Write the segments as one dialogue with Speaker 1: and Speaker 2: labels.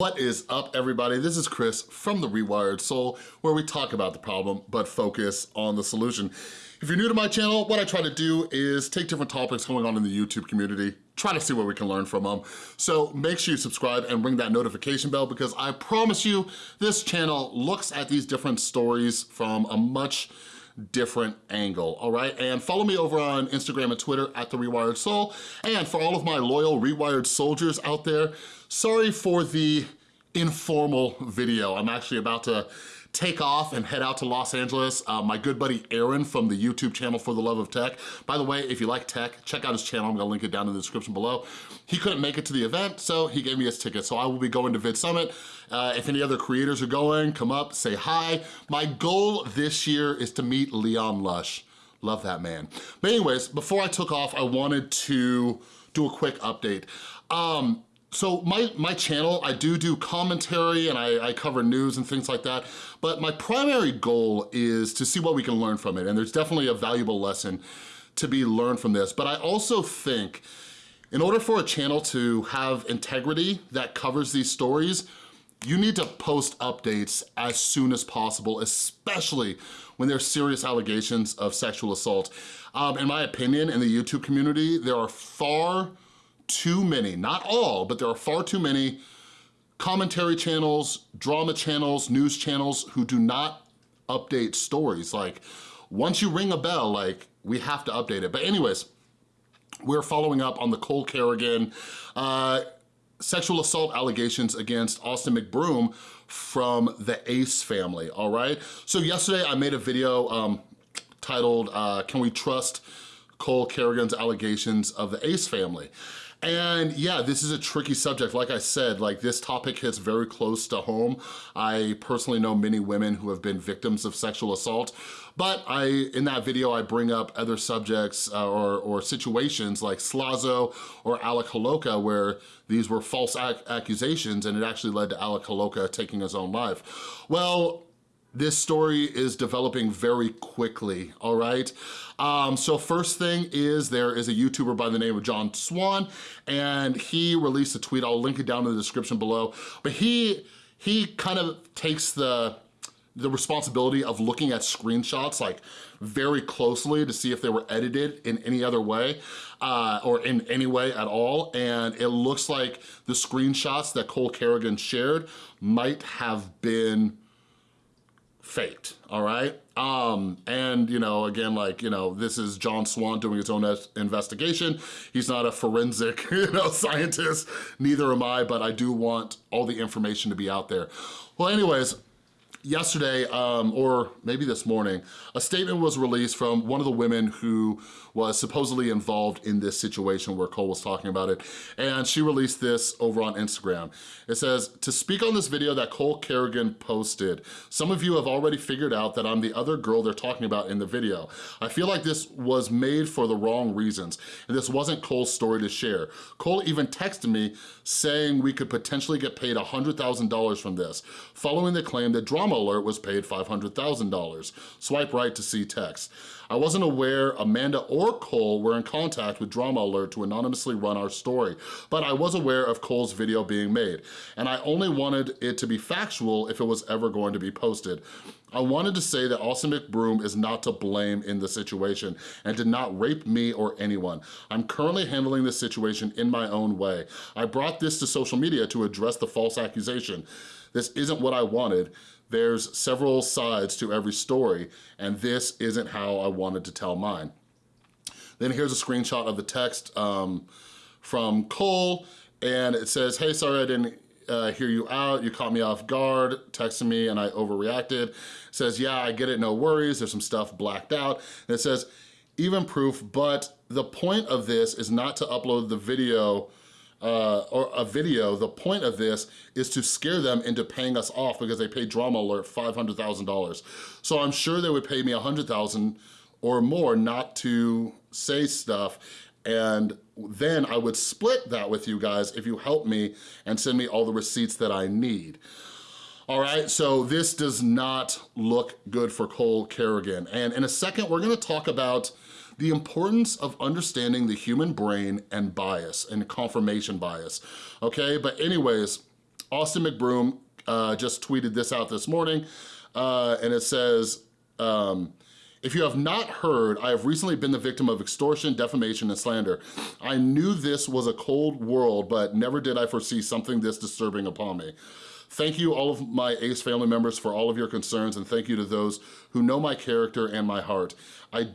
Speaker 1: What is up everybody? This is Chris from The Rewired Soul where we talk about the problem but focus on the solution. If you're new to my channel, what I try to do is take different topics going on in the YouTube community, try to see what we can learn from them. So make sure you subscribe and ring that notification bell because I promise you this channel looks at these different stories from a much different angle, all right? And follow me over on Instagram and Twitter at The Rewired Soul. And for all of my loyal Rewired soldiers out there, sorry for the informal video. I'm actually about to take off and head out to Los Angeles. Uh, my good buddy Aaron from the YouTube channel For the Love of Tech. By the way, if you like tech, check out his channel. I'm gonna link it down in the description below. He couldn't make it to the event, so he gave me his ticket. So I will be going to VidSummit. Uh, if any other creators are going, come up, say hi. My goal this year is to meet Leon Lush. Love that man. But anyways, before I took off, I wanted to do a quick update. Um, so my, my channel, I do do commentary and I, I, cover news and things like that, but my primary goal is to see what we can learn from it, and there's definitely a valuable lesson to be learned from this, but I also think in order for a channel to have integrity that covers these stories, you need to post updates as soon as possible, especially when there's serious allegations of sexual assault. Um, in my opinion, in the YouTube community, there are far too many, not all, but there are far too many commentary channels, drama channels, news channels who do not update stories. Like, once you ring a bell, like, we have to update it. But anyways, we're following up on the Cole Carrigan uh, sexual assault allegations against Austin McBroom from the Ace family, all right? So yesterday I made a video um, titled, uh, Can We Trust Cole Carrigan's Allegations of the Ace Family? And yeah, this is a tricky subject. Like I said, like this topic hits very close to home. I personally know many women who have been victims of sexual assault, but I, in that video, I bring up other subjects uh, or, or situations like Slazo or Alec Holowka where these were false ac accusations and it actually led to Alec Holowka taking his own life. Well, this story is developing very quickly, all right? Um, so first thing is there is a YouTuber by the name of John Swan, and he released a tweet, I'll link it down in the description below, but he, he kind of takes the, the responsibility of looking at screenshots like very closely to see if they were edited in any other way uh, or in any way at all. And it looks like the screenshots that Cole Carrigan shared might have been faked, all right? Um, and, you know, again, like, you know, this is John Swan doing his own investigation. He's not a forensic, you know, scientist, neither am I, but I do want all the information to be out there. Well, anyways, yesterday, um, or maybe this morning, a statement was released from one of the women who was supposedly involved in this situation where Cole was talking about it, and she released this over on Instagram. It says, to speak on this video that Cole Carrigan posted, some of you have already figured out that I'm the other girl they're talking about in the video. I feel like this was made for the wrong reasons, and this wasn't Cole's story to share. Cole even texted me saying we could potentially get paid $100,000 from this, following the claim that Drama Alert was paid $500,000. Swipe right to see text. I wasn't aware Amanda or Cole were in contact with Drama Alert to anonymously run our story, but I was aware of Cole's video being made, and I only wanted it to be factual if it was ever going to be posted. I wanted to say that Austin McBroom is not to blame in the situation and did not rape me or anyone. I'm currently handling this situation in my own way. I brought this to social media to address the false accusation. This isn't what I wanted. There's several sides to every story, and this isn't how I wanted to tell mine. Then here's a screenshot of the text um, from Cole, and it says, hey, sorry I didn't uh, hear you out, you caught me off guard, texting me and I overreacted. It says, yeah, I get it, no worries, there's some stuff blacked out. And it says, even proof, but the point of this is not to upload the video uh, or a video, the point of this is to scare them into paying us off because they paid Drama Alert $500,000. So I'm sure they would pay me 100,000 or more not to say stuff and then I would split that with you guys if you help me and send me all the receipts that I need. All right, so this does not look good for Cole Carrigan. And in a second, we're gonna talk about the importance of understanding the human brain and bias and confirmation bias, okay? But anyways, Austin McBroom uh, just tweeted this out this morning, uh, and it says, um, if you have not heard, I have recently been the victim of extortion, defamation, and slander. I knew this was a cold world, but never did I foresee something this disturbing upon me. Thank you all of my ACE family members for all of your concerns and thank you to those who know my character and my heart. I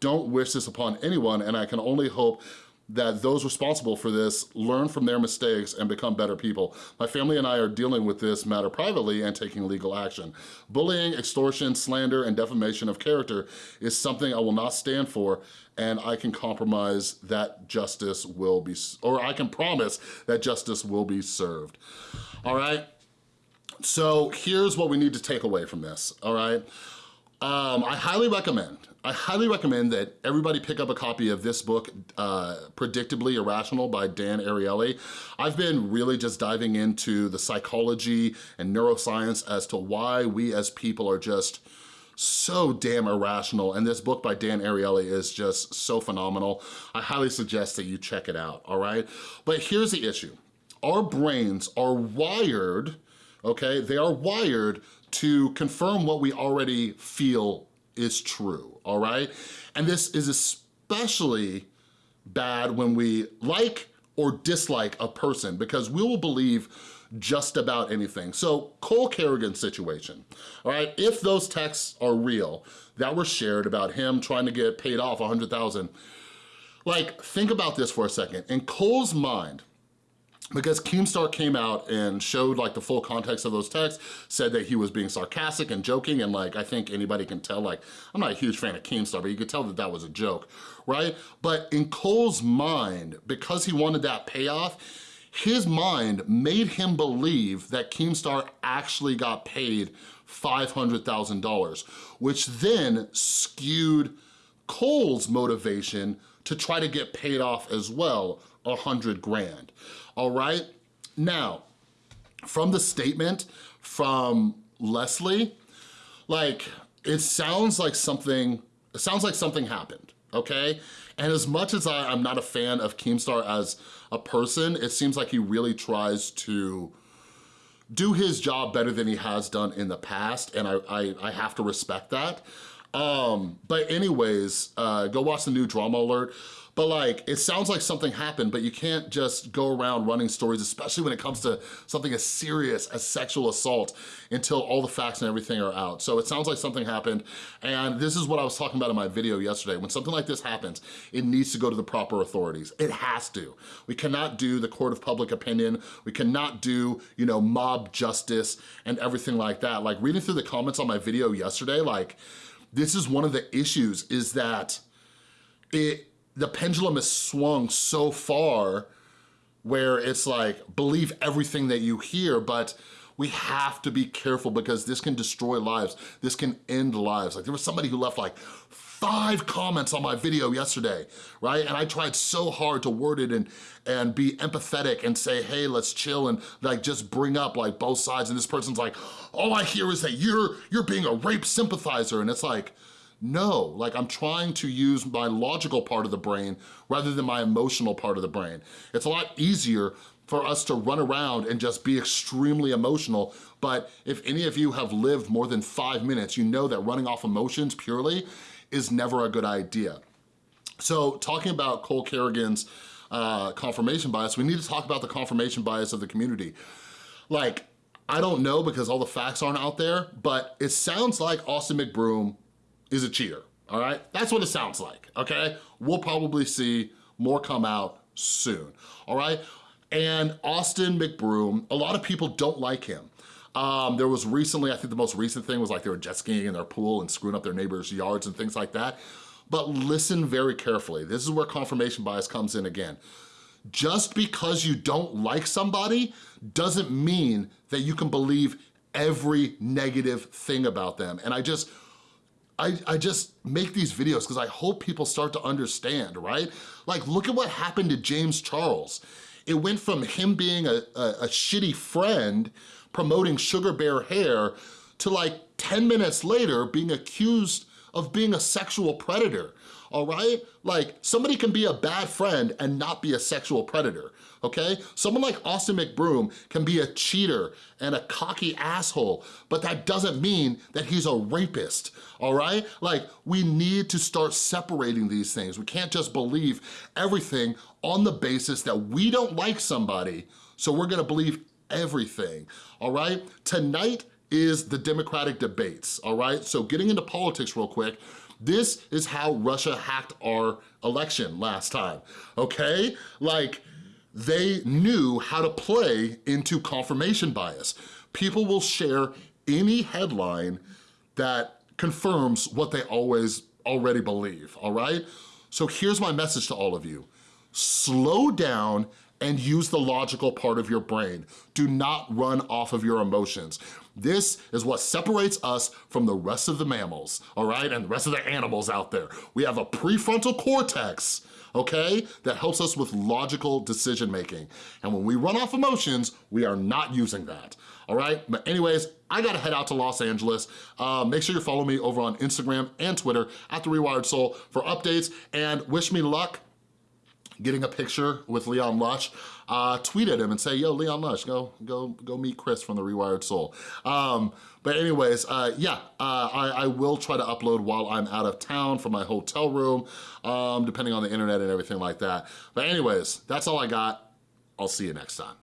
Speaker 1: don't wish this upon anyone and I can only hope that those responsible for this learn from their mistakes and become better people. My family and I are dealing with this matter privately and taking legal action. Bullying, extortion, slander, and defamation of character is something I will not stand for and I can compromise that justice will be, or I can promise that justice will be served. All right? So here's what we need to take away from this, all right? Um, I highly recommend, I highly recommend that everybody pick up a copy of this book, uh, Predictably Irrational by Dan Ariely. I've been really just diving into the psychology and neuroscience as to why we as people are just so damn irrational and this book by Dan Ariely is just so phenomenal. I highly suggest that you check it out, all right? But here's the issue. Our brains are wired, okay? They are wired to confirm what we already feel is true, all right? And this is especially bad when we like or dislike a person because we will believe just about anything. So Cole Carrigan's situation, all right? If those texts are real that were shared about him trying to get paid off 100,000, like think about this for a second. In Cole's mind, because Keemstar came out and showed like the full context of those texts, said that he was being sarcastic and joking, and like I think anybody can tell, like I'm not a huge fan of Keemstar, but you could tell that that was a joke, right? But in Cole's mind, because he wanted that payoff, his mind made him believe that Keemstar actually got paid $500,000, which then skewed Cole's motivation to try to get paid off as well, a hundred grand all right? Now, from the statement from Leslie, like, it sounds like something, it sounds like something happened, okay? And as much as I, I'm not a fan of Keemstar as a person, it seems like he really tries to do his job better than he has done in the past, and I, I, I have to respect that. Um, but anyways, uh, go watch the new Drama Alert. But like, it sounds like something happened, but you can't just go around running stories, especially when it comes to something as serious as sexual assault until all the facts and everything are out. So it sounds like something happened. And this is what I was talking about in my video yesterday. When something like this happens, it needs to go to the proper authorities. It has to. We cannot do the court of public opinion. We cannot do, you know, mob justice and everything like that. Like reading through the comments on my video yesterday, like, this is one of the issues is that it the pendulum is swung so far where it's like, believe everything that you hear, but we have to be careful because this can destroy lives. This can end lives. Like there was somebody who left like five comments on my video yesterday, right? And I tried so hard to word it and, and be empathetic and say, hey, let's chill and like just bring up like both sides. And this person's like, all I hear is that you're, you're being a rape sympathizer. And it's like, no, like I'm trying to use my logical part of the brain rather than my emotional part of the brain. It's a lot easier for us to run around and just be extremely emotional, but if any of you have lived more than five minutes, you know that running off emotions purely is never a good idea. So talking about Cole Carrigan's uh, confirmation bias, we need to talk about the confirmation bias of the community. Like, I don't know because all the facts aren't out there, but it sounds like Austin McBroom is a cheater, all right? That's what it sounds like, okay? We'll probably see more come out soon, all right? And Austin McBroom, a lot of people don't like him. Um, there was recently, I think the most recent thing was like they were jet skiing in their pool and screwing up their neighbors' yards and things like that. But listen very carefully. This is where confirmation bias comes in again. Just because you don't like somebody doesn't mean that you can believe every negative thing about them. And I just I, I just make these videos because I hope people start to understand, right? Like, look at what happened to James Charles. It went from him being a, a, a shitty friend promoting Sugar Bear hair to like 10 minutes later being accused of being a sexual predator, all right? Like, somebody can be a bad friend and not be a sexual predator, okay? Someone like Austin McBroom can be a cheater and a cocky asshole, but that doesn't mean that he's a rapist, all right? Like, we need to start separating these things. We can't just believe everything on the basis that we don't like somebody, so we're gonna believe everything, all right? Tonight is the Democratic debates, all right? So getting into politics real quick, this is how Russia hacked our election last time, okay? Like, they knew how to play into confirmation bias. People will share any headline that confirms what they always already believe, all right? So here's my message to all of you. Slow down and use the logical part of your brain. Do not run off of your emotions. This is what separates us from the rest of the mammals, all right, and the rest of the animals out there. We have a prefrontal cortex, okay, that helps us with logical decision making. And when we run off emotions, we are not using that, all right? But anyways, I gotta head out to Los Angeles. Uh, make sure you follow me over on Instagram and Twitter at The Rewired Soul for updates and wish me luck getting a picture with Leon Lush, uh, tweet at him and say, yo, Leon Lush, go go, go meet Chris from The Rewired Soul. Um, but anyways, uh, yeah, uh, I, I, will try to upload while I'm out of town from my hotel room, um, depending on the internet and everything like that. But anyways, that's all I got. I'll see you next time.